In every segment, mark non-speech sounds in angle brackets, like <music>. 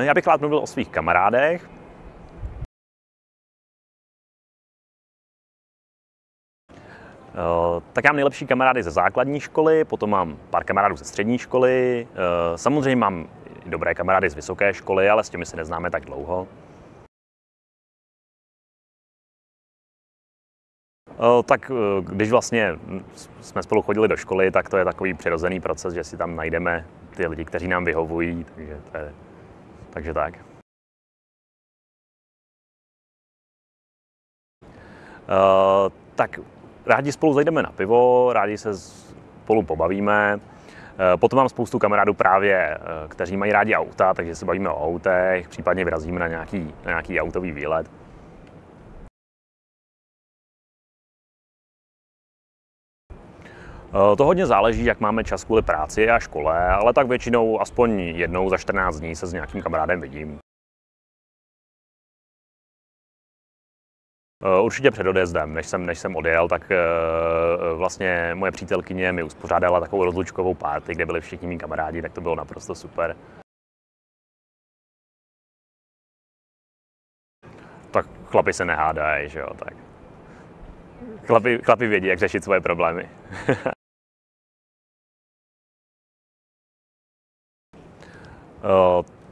Já bych rád mluvil o svých kamarádech. Eh, tak já mám nejlepší kamarády ze základní školy, potom mám pár kamarádů ze střední školy, eh, samozřejmě mám dobré kamarády z vysoké školy, ale s těmi se neznáme tak dlouho. Eh, tak když vlastně jsme spolu chodili do školy, tak to je takový přirozený proces, že si tam najdeme ty lidi, kteří nám vyhovují, takže, to je, takže tak. Uh, tak rádi spolu zajdeme na pivo, rádi se spolu pobavíme. Eh, potom mám spoustu kamarádů právě, eh, kteří mají rádi auta, takže se bavíme o autech, případně vyrazíme na nějaký, na nějaký autový výlet. To hodně záleží, jak máme čas kvůli práci a škole, ale tak většinou aspoň jednou za 14 dní se s nějakým kamarádem vidím. Eh, určitě před odjezdem, než jsem, než jsem odjel, tak uh, vlastně moje přítelkyně mi uspořádala takovou rozlučkovou párty, kde byli všichni mý kamarádi, tak to bylo naprosto super. Tak chlapi se nehádají, že jo, tak. Chlapi, chlapi vědí, jak řešit svoje problémy. <laughs>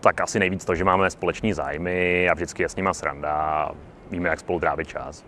tak asi nejvíc to, že máme společný zájmy a vždycky je s nima sranda víme, jak spolu trávit čas.